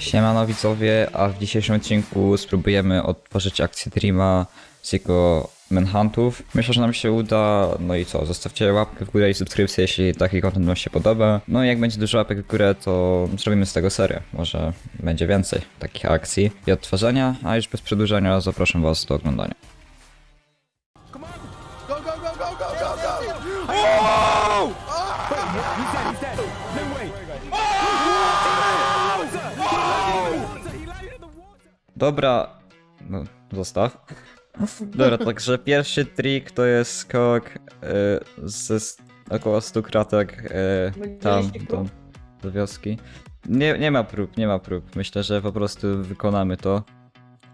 Siemano widzowie, a w dzisiejszym odcinku spróbujemy odtworzyć akcję Dreama z jego manhuntów. Myślę, że nam się uda, no i co, zostawcie łapkę w górę i subskrypcję, jeśli taki content wam się podoba. No i jak będzie dużo łapek w górę, to zrobimy z tego serię. Może będzie więcej takich akcji i odtwarzania, a już bez przedłużania zapraszam was do oglądania. Go, go, go, go, go, go, go! Oh! Dobra, no zostaw. Dobra, także pierwszy trik to jest skok y, ze około 100 kratek y, tam do, do wioski. Nie, nie ma prób, nie ma prób. Myślę, że po prostu wykonamy to.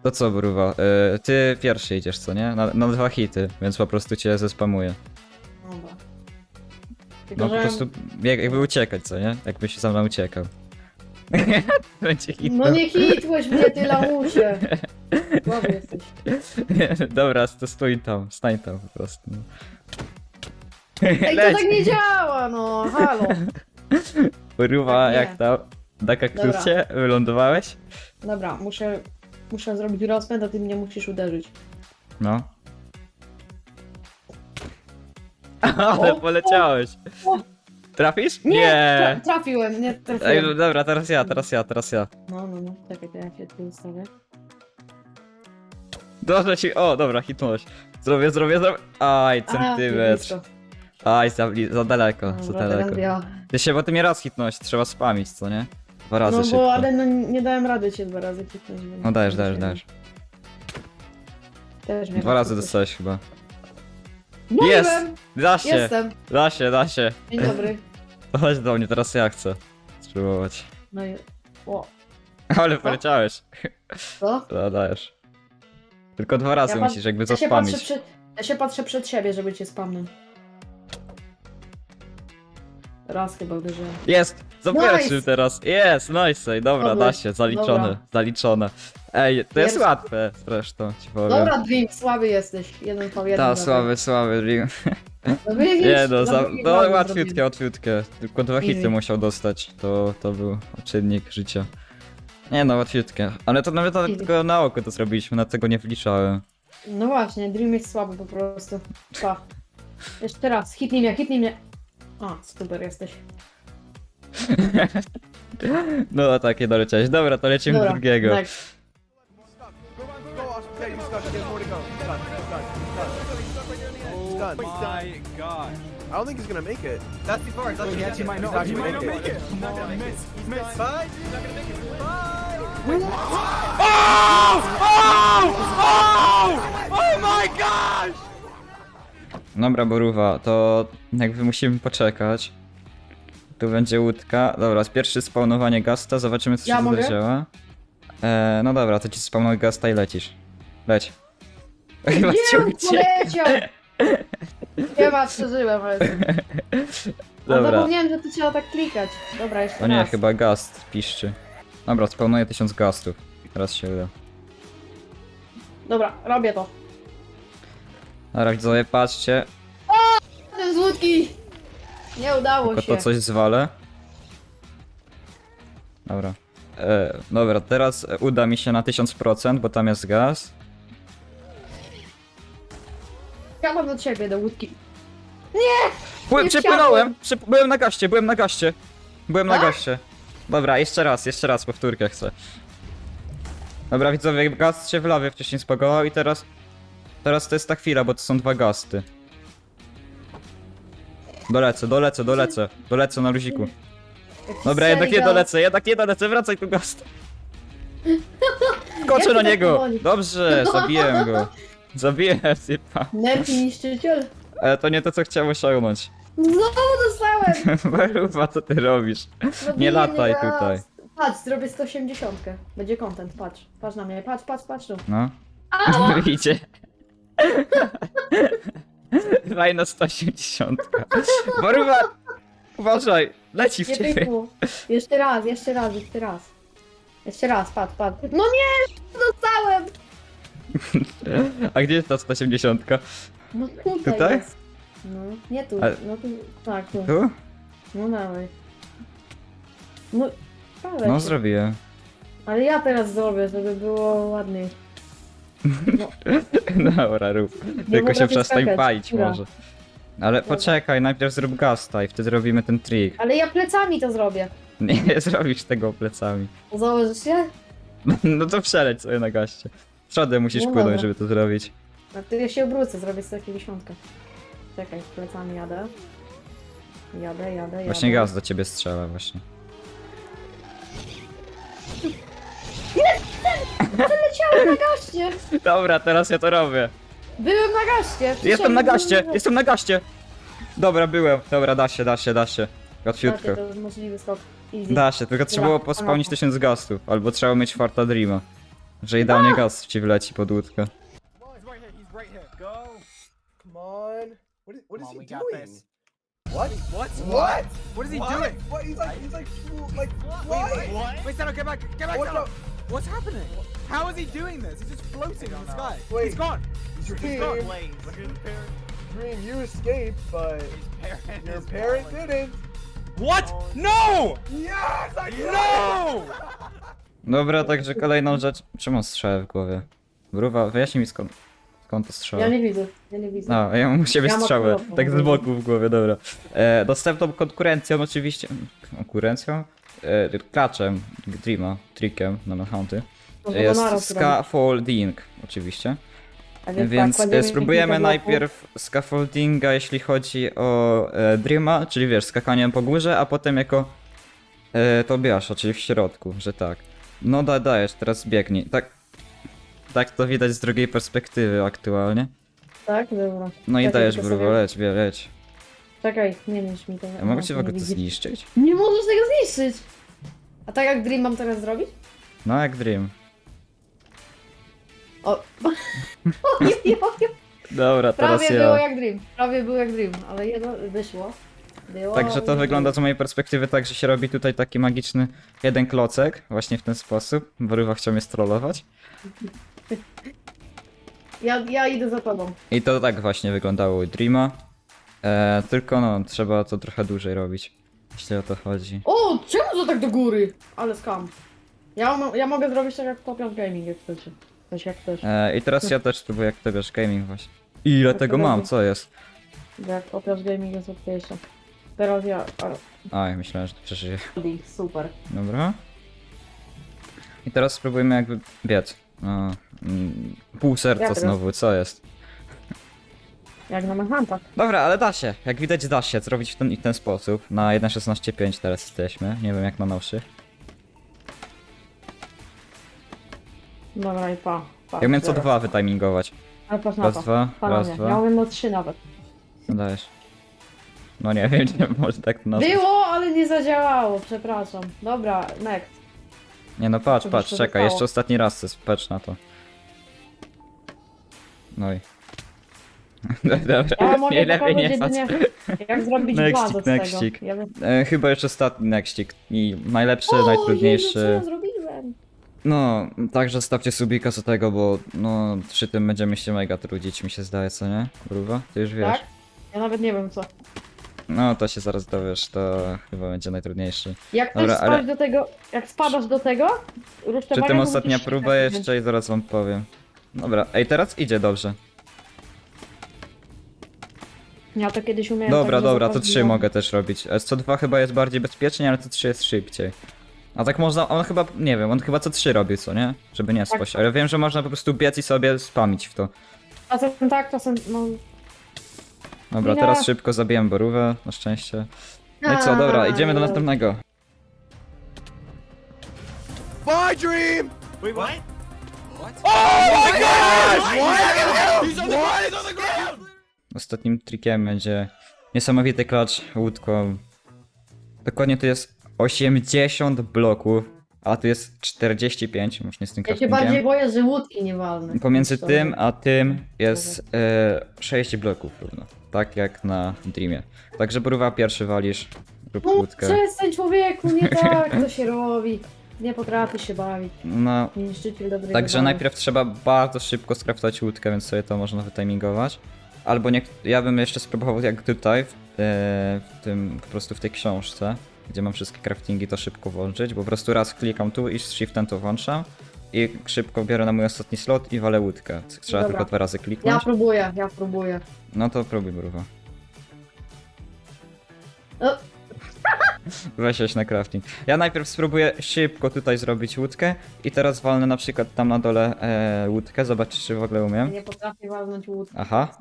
To co, Bruwa? Y, ty pierwszy idziesz, co nie? Na, na dwa hity, więc po prostu cię zespamuję. Dobra. Tylko, No po że... prostu jak, jakby uciekać, co nie? Jakbyś sam nam uciekał. Będzie hit. No nie hitłeś mnie, ty lamusie! Słaby jesteś. Dobra, to stój tam, stań tam po prostu. no. Ej, to Leć. tak nie działa, no, halo. Ruwa, Tak nie. jak tam? Na kaktusie? Wylądowałeś? Dobra, muszę, muszę zrobić rozpęd, a ty mnie musisz uderzyć. No. Ale O, poleciałeś. o. Trafisz? Nie! Tra trafiłem, nie Ej, trafiłem. no dobra, teraz ja, teraz ja, teraz ja. No, no, no, czekaj, to ja się tu ustawię. Dobrze ci, o, dobra, hitnąłeś. Zrobię, zrobię, zrobię. Aj, centymetr. Aj, za, za daleko, za Dobra, daleko. ja. Ty się, bo ty mnie raz hitnąłeś, trzeba spamić, co nie? Dwa razy No szybko. bo, ale no, nie dałem rady cię dwa razy więc- No dajesz, dajesz, dajesz. Dwa razy kliknąłeś. dostałeś chyba. No Jest! Da się, Jestem. da się, da się. Dzień dobry. Chodź do mnie, teraz ja chcę spróbować. No i... O, Ale poleciałeś. co? No, dajesz. Tylko dwa razy Ja musisz jakby Ja patrzę zaspamić. przed, ja się patrzę przed siebie, żeby cię spamnąć. Raz chyba uderzyłem. Jest! Za Nice! pierwszym teraz. Jest, nice, dobra, Dobra, da się, zaliczone, dobra. zaliczone. Ej, to jest Pierwszy- łatwe zresztą, ci powiem. Dobra, Dream, słaby jesteś. Jeden po jeden. Ta, słaby, słaby Dream. No? Nie no, za, no łatwiutkie, łatwiutkie. Tylko dwa Easy. hity musiał dostać, to, to był czynnik życia. Nie no, łatwiutkie. Ale to nawet, nawet Easy. tylko na oko to zrobiliśmy, na tego nie wliczałem. No właśnie, Dream jest słaby po prostu. Pa. Jeszcze raz, hitnij mnie, hitnij mnie. A, super jesteś. No takie doleciałeś. Dobra, to lecimy do Dobra, drugiego. next. Yeah, done. My God. I don't think he's gonna make it. That's too far. It's He actually actually might not. He might not make it. He's not gonna miss. He's missed. Bye. He's not gonna make it. Bye. Dobra, Boruwa, to jakby musimy poczekać. Tu będzie łódka. Dobra, pierwsze spawnowanie gasta, zobaczymy co Ja się mogę? tutaj działa. E, no dobra, to ci spawnuj gasta i lecisz. Leć. Chyba cię Nie, uciekł. poleciał! Nie ma, przeżyłem, ale... No Dobra. zapomniałem, że tu trzeba tak klikać. Dobra, jeszcze O nie, raz. chyba gast piszczy. Dobra, spawnuję tysiąc gastów. Teraz się uda. Dobra, robię to. Dobra, widzowie, patrzcie. Ten z łódki! Nie udało Tylko się. to coś zwalę. Dobra. E, dobra, teraz uda mi się na 1000%, bo tam jest gaz. Ja mam do ciebie, do łódki. Pły, Nie przypłynąłem! Przyp byłem na gaście, byłem na gaście. Byłem na Tak? gaście. Dobra, jeszcze raz, jeszcze raz, powtórkę chcę. Dobra, widzowie, gaz się w lawie wcześniej spagował i teraz... Teraz to jest ta chwila, bo to są dwa gasty. Dolecę, dolecę, dolecę. Dolecę na luziku. Dobra, jednak nie dolecę, jednak nie dolecę, wracaj tu gast. Skoczę Jak na tak niego! Dobrze, zabiłem go. Zabiłem typa. Nerki niszczyciel. Ale to nie to, co chciałem osiągnąć. Znowu dostałem! Waruwa, co ty robisz? Zrobiłem lataj raz. tutaj. Patrz, zrobię 180. Będzie content, patrz. Patrz na mnie, patrz, patrz, patrz tu. No. Idzie. Fajna 180. Waruwa! Uważaj, leci w Nie ciebie. pykło. Jeszcze raz, jeszcze raz, jeszcze raz. Jeszcze raz, patrz, patrz. No nie! Dostałem! A gdzie jest ta 180? No tutaj, Tutaj? jest. No, nie tu, Ale- no tu, tak, tu. Tu? No dawaj. No, prawie No zrobiłem. Ale ja teraz zrobię, żeby było ładniej. Dobra, rób. Tylko się przestań skakać, palić dobra. może. Ale poczekaj, najpierw zrób gasta i wtedy robimy ten trik. Ale ja plecami to zrobię. Nie zrobisz tego plecami. Założysz się? No to przeleć sobie na gaście. Przodem musisz No płynąć, dobra. żeby to zrobić. A ty ja się obrócę, zrobię sobie takie dziesiątkę. Czekaj, plecami jadę. Jadę, jadę, jadę. Właśnie gaz do ciebie strzela właśnie. Leciałem na gaście! Dobra, teraz ja to robię. Byłem na gaście! Jestem na gaście, Przysięgam, jestem na gaście. Dobra, byłem. Dobra, da się, da się, da się. Łatwiutko. Gaście, to jest możliwy skok. Easy. Da się, tylko trzeba było pospałnić tysiąc gastów, albo trzeba mieć farta Dreama. Że idealnie gaz ci wleci pod łódkę. He's right here. He's right here. Go. Come on. What is, what is Come on, we he got doing? this. What? What? What? What is he What? doing? What? He's like, he's like, like Wait, flying. wait, wait, Sano, get back, get back, What Sano. the- What's happening? How is he doing this? He's just floating in the sky. Wait. He's gone. Dream, He's gone. Look at his parents. Dream, you escaped, but Parent your parent didn't. What? No! Yes, I No! Dobra, także kolejną rzecz. Czemu strzelę w głowie? Mruwa, wyjaśnij mi skąd, skąd to strzela. Ja nie widzę, ja nie widzę. No, ja mam u siebie Ja okropną tak z boku w głowie, dobra. E, dostępną konkurencją oczywiście, konkurencją? E, klaczem Dreama, trickiem na Manhunty. Może Jest go naraz scaffolding oczywiście. A Więc tak, e, spróbujemy najpierw scaffoldinga, jeśli chodzi o e, Dreama, czyli wiesz, skakaniem po górze, a potem jako e, Tobiasza, czyli w środku, że tak. No da, dajesz, teraz biegnij. Tak, tak to widać z drugiej perspektywy aktualnie. Tak, dobra. No i Czekaj, dajesz, tylko leć, leć. Czekaj, nie niż mi to. Ja mogę no, cię w nie ogóle to zniszczyć? Nie możesz tego zniszczyć! A tak jak Dream mam teraz zrobić? No jak Dream. O! Ojej, ojej. Dobra, teraz Prawie było ja. jak Dream, prawie było jak Dream, ale jedno wyszło. Było, Także to wygląda z mojej perspektywy tak, że się robi tutaj taki magiczny jeden klocek, właśnie w ten sposób. Borywa chciał mnie strollować. Ja, ja idę za tobą. I to tak właśnie wyglądało u Dreama. E, tylko no, trzeba to trochę dłużej robić. Jeśli o to chodzi. O, czemu to tak do góry? Ale skam. Ja, mo- ja mogę zrobić tak jak Topion Gaming, jak chcecie. Coś jak chcesz. E, I teraz ja też spróbuję, jak to wiesz, gaming właśnie. Ile Jak tego mam, co jest? Jak Topion Gaming jest łatwiejsze. Teraz ja... Aj, myślałem, że to przeżyję. Super. Dobra. I teraz spróbujmy jakby biec. O, mm, pół serca Ja teraz. znowu, co jest? Jak na Manhuntach. Dobra, ale da się. Jak widać da się zrobić w ten i ten sposób. Na 1.16.5 teraz jesteśmy. Nie wiem jak na nowszych. Dobra i pa. pa Ja umiem co dwa wytimingować. Ale patrz na Raz, to. dwa, Panowie, raz, dwa. Ja umiem na trzy nawet. No dajesz. No nie wiem, czy może tak to nazwać. Było, ale nie zadziałało, przepraszam. Dobra, next. Nie no patrz, patrz, to czekaj, zostało. jeszcze ostatni raz chcę patrz na to. No i... Dobra, Ja mogę nie lepiej pokazać nie jedynie, jak zrobić Nextik, bazę z tego. nextik. Ja bym... E, chyba jeszcze ostatni nextik i najlepszy, O, Jezu, co najtrudniejszy. ja zrobiłem? No, także stawcie subika co tego, bo no przy tym będziemy się mega trudzić, mi się zdaje, co nie? Gruba? Ty już wiesz. Tak? Ja nawet nie wiem co. No to się zaraz dowiesz, to chyba będzie najtrudniejszy. Jak Dobra, spać ale- do tego, jak spadasz do tego, ruszczę Przy tym ostatnia próba jeszcze i zaraz wam powiem. Dobra, ej teraz idzie dobrze. Ja to kiedyś umiałem. Dobra, tak, dobra, to zapaść 3 było. mogę też robić. E, Co 2 chyba jest bardziej bezpiecznie, ale to 3 jest szybciej. A tak można, on chyba, nie wiem, on chyba co 3 robi, co nie? Żeby nie Tak. spaść, ale wiem, że można po prostu biec i sobie spamić w to. Czasem tak, czasem no... Dobra, Nie. teraz szybko zabiłem borówę, na szczęście. No i co, dobra, idziemy do następnego. Bye, Dream! Wait, what? Oh my gosh! What? He's on the ground! He's on the ground! Ostatnim trikiem będzie niesamowity klacz łódką. Dokładnie to jest 80 bloków, a tu jest 45, już nie z tym Ja się bardziej boję, że łódki nie walne. Pomiędzy tym a tym jest e, 6 bloków równo. Tak jak na Dreamie. Także próba pierwszy walisz, rób No łódkę. przestań człowieku, nie tak to się robi. Nie potrafisz się bawić. No, Niszczyciel Także zabawy. najpierw trzeba bardzo szybko skraftować łódkę, więc sobie to można wytimingować. Albo nie, ja bym jeszcze spróbował jak tutaj, w, e, w tym, po prostu w tej książce. gdzie mam wszystkie craftingi, to szybko włączyć. Po prostu raz klikam tu i z shiftem to włączam. I szybko biorę na mój ostatni slot i walę łódkę. Trzeba Dobra. tylko dwa razy Ja kliknąć. próbuję, ja próbuję. No to próbuj, Bruwa. O, Weź na crafting. Ja najpierw spróbuję szybko tutaj zrobić łódkę i teraz walnę na przykład tam na dole e, łódkę, zobaczyć czy w ogóle umiem. nie potrafię walnąć łódki. Aha.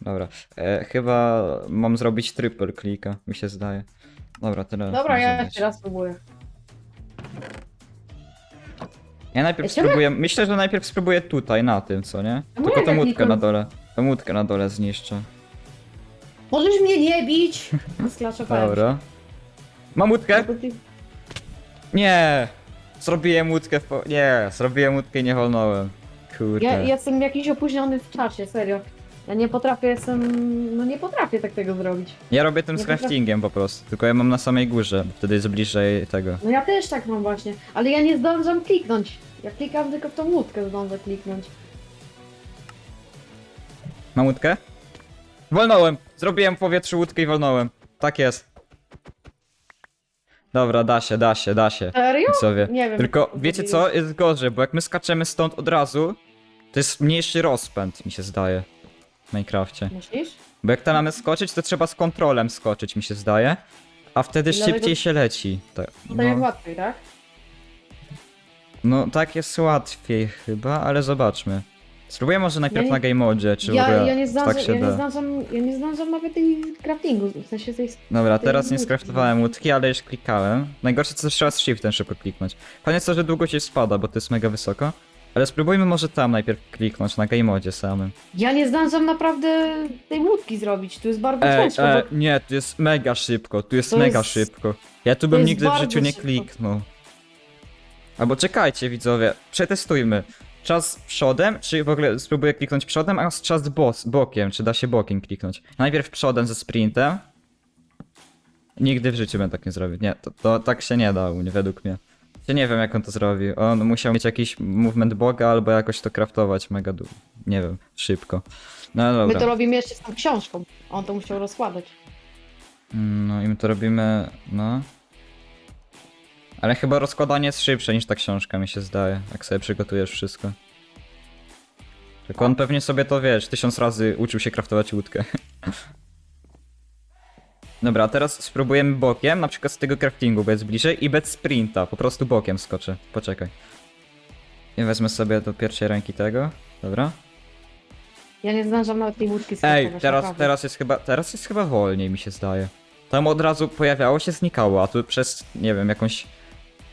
Dobra, e, chyba mam zrobić triple klika, mi się zdaje. Dobra, tyle. Dobra, może ja być. jeszcze raz próbuję. Ja najpierw Jeszcze spróbuję, myślę, że najpierw spróbuję tutaj, na tym, co nie? A Tylko tą ja łódkę na dole. Tą łódkę na dole zniszczę. Możesz mnie nie bić! Sklaczowałem Dobra. Mam łódkę? się. Nie! Zrobiłem łódkę w po... Nie, zrobiłem łódkę i nie wolnąłem. Kurde. Ja, ja jestem jakiś opóźniony w czasie, serio. Ja nie potrafię, jestem... No nie potrafię tak tego zrobić. Ja robię tym Nie z craftingiem po prostu, tylko ja mam na samej górze, bo wtedy jest bliżej tego. No ja też tak mam właśnie, ale ja nie zdążam kliknąć. Ja klikam tylko w tą łódkę zdążę kliknąć. Mam łódkę? Wolnąłem! Zrobiłem w powietrzu łódkę i wolnąłem. Tak jest. Dobra, da się, da się, da się. Serio? Widzowie. Nie wiem. Tylko wiecie co? Jest gorzej, bo jak my skaczemy stąd od razu, to jest mniejszy rozpęd, mi się zdaje. W Minecrafcie. Myślisz? Bo jak tam mamy skoczyć, to trzeba z kontrolem skoczyć, mi się zdaje. A wtedy I dlatego- szybciej się leci. Tak, To jest no, łatwiej, tak? no tak jest łatwiej chyba, ale zobaczmy. Spróbuję może najpierw Ja nie- na game modzie, czy w Ja, ogóle ja, nie tak się ja, da. nie zdążam, ja nie zdążam nawet tej craftingu, w sensie tej... Dobra, teraz nie skraftowałem łódki, ale już klikałem. Najgorsze co trzeba z shiftem szybko kliknąć. Fajnie jest to, że długo ci spada, bo to jest mega wysoko. Ale spróbujmy może tam najpierw kliknąć, na game modzie samym. Ja nie zdążam naprawdę tej łódki zrobić, tu jest bardzo Ej, ciężko, ej, bo... nie, tu jest mega szybko, tu jest To mega jest- szybko. Ja tu bym jest nigdy w bardzo życiu nie szybko. kliknął. Albo czekajcie widzowie, przetestujmy. Czas przodem, czy w ogóle spróbuję kliknąć przodem, a czas bos, bokiem, czy da się bokiem kliknąć. Najpierw przodem ze sprintem. Nigdy w życiu bym tak nie zrobił. Nie, to, to tak się nie da u mnie, według mnie. Ja nie wiem jak on to zrobił. On musiał mieć jakiś movement boga albo jakoś to craftować mega du- nie wiem, szybko. No My dobra. to robimy jeszcze z tą książką, on to musiał rozkładać. No i my to robimy, no. Ale chyba rozkładanie jest szybsze niż ta książka, mi się zdaje, jak sobie przygotujesz wszystko. Tylko on pewnie sobie to, wiesz, tysiąc razy uczył się craftować łódkę. Dobra, a teraz spróbujemy bokiem, na przykład z tego craftingu, bo jest bliżej i bez sprinta, po prostu bokiem skoczę. Poczekaj. I wezmę sobie do pierwszej ręki tego, dobra. Ja nie zdążam nawet tej łódki Ej, teraz, naprawdę. teraz jest chyba, teraz jest chyba wolniej mi się zdaje. Tam od razu pojawiało się, znikało, a tu przez, nie wiem, jakąś,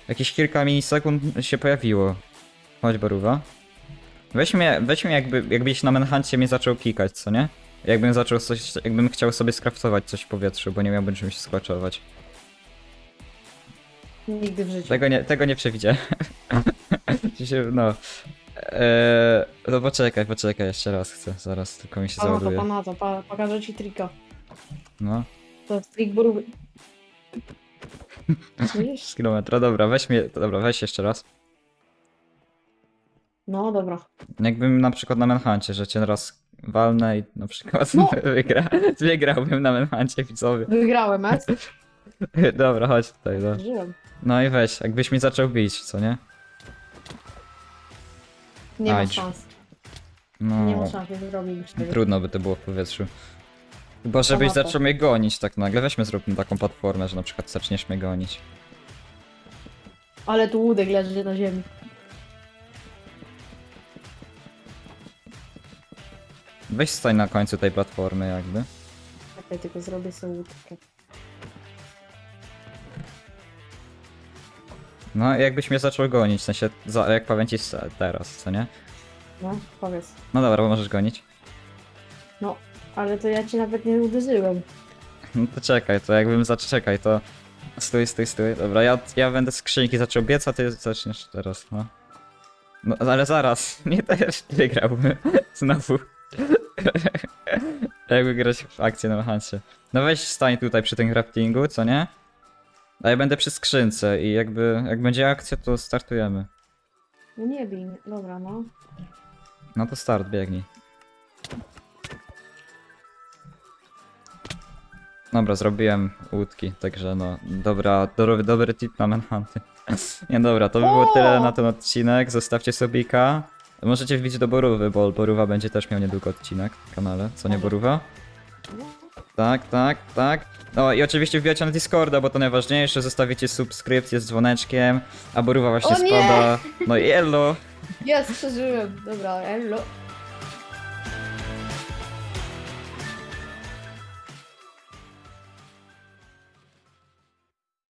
jakieś kilka milisekund się pojawiło. Chodź, Baruwa. Weź mnie, weź mnie jakby, jakbyś na Manhuncie mnie zaczął klikać, co nie? Jakbym zaczął coś, jakbym chciał sobie skraftować coś w powietrzu, bo nie miałbym czymś sklaczować. Nigdy w życiu. Tego nie, tego nie przewidziałem. Się, no. Eee, no poczekaj, poczekaj, jeszcze raz chcę, zaraz, tylko mi się Pana to, załaduje. pana to, pa, pokażę ci trika. No. To jest trik borówy. Z kilometra, dobra, weź mnie, dobra, weź jeszcze raz. No dobra. Jakbym na przykład na Manhuncie, że cię raz walnę i na przykład No. wygra, wygrałbym na Manhuncie widzowie. Wygrałem, es? Dobra, chodź tutaj, no. Żyłem. No i weź, jakbyś mi zaczął bić, co nie? Nie ma Ajdź. szans. Nie ma No, szans, nie tego. trudno by to było w powietrzu. Chyba żebyś Ponadto. zaczął mnie gonić tak nagle, weźmy zróbmy taką platformę, że na przykład zaczniesz mnie gonić. Ale tu łódek leży na ziemi. Weź stań na końcu tej platformy jakby. Czekaj, tylko zrobię sobie łódkę. No jakbyś mnie zaczął gonić, w sensie za, jak powiem ci teraz, co nie? No, powiedz. No dobra, bo możesz gonić. No, ale to ja ci nawet nie uderzyłem. No to czekaj, to jakbym zaczekaj, to. Stój, stój, stój. Dobra, ja, ja będę skrzynki zaczął biec, a ty zaczniesz teraz, no. No ale zaraz, nie też wygrałbym. Znowu. Jakby grać w akcję na Hansie. No weź stań tutaj przy tym craftingu, co nie? A ja będę przy skrzynce i jakby, jak będzie akcja, to startujemy. No nie bij. Dobra, no. No to start, biegnij. Dobra, zrobiłem łódki, także no, dobra, dobry, dobry tip na manhunty. Nie dobra, to by było tyle na ten odcinek, zostawcie subika. Możecie wbić do Borówy, bo Borówa będzie też miał niedługo odcinek w kanale, co nie Borówa? Tak, tak, tak. No i oczywiście wbijajcie na Discorda, bo to najważniejsze, zostawicie subskrypcję z dzwoneczkiem, a Borówa właśnie O spada. No i elo! Jest, przeżyłem. Dobra, elo.